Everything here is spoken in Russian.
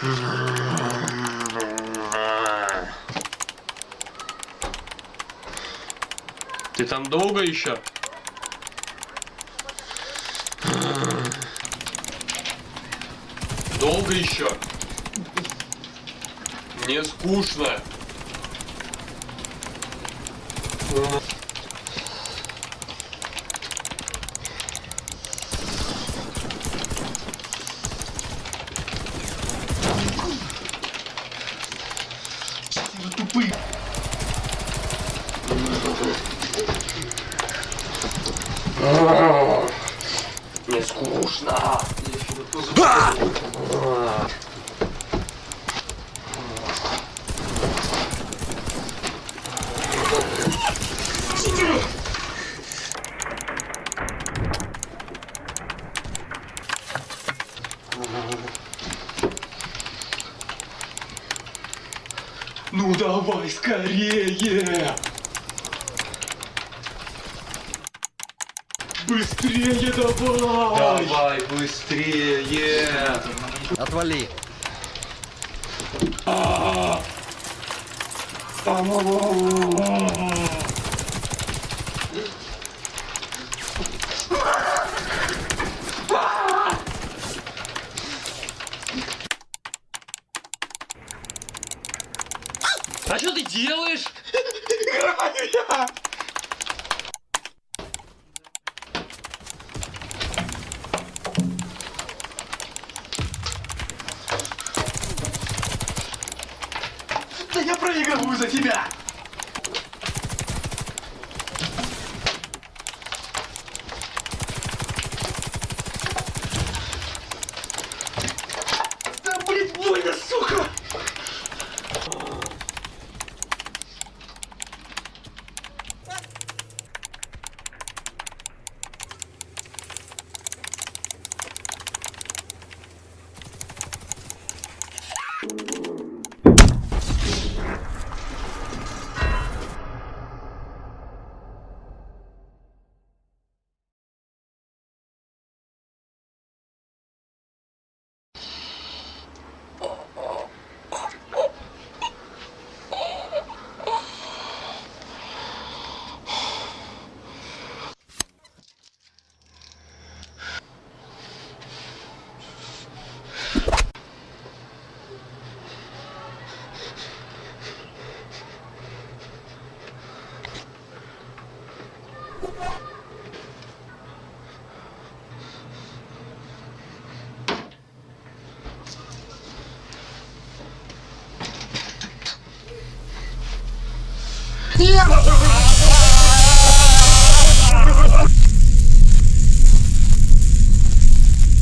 Ты там долго еще? Долго еще? Мне скучно. Мне скучно. Ну давай скорее! Быстрее давай! Давай быстрее. Отвали. А что ты делаешь? Я проигрываю за тебя! ¡Mierda!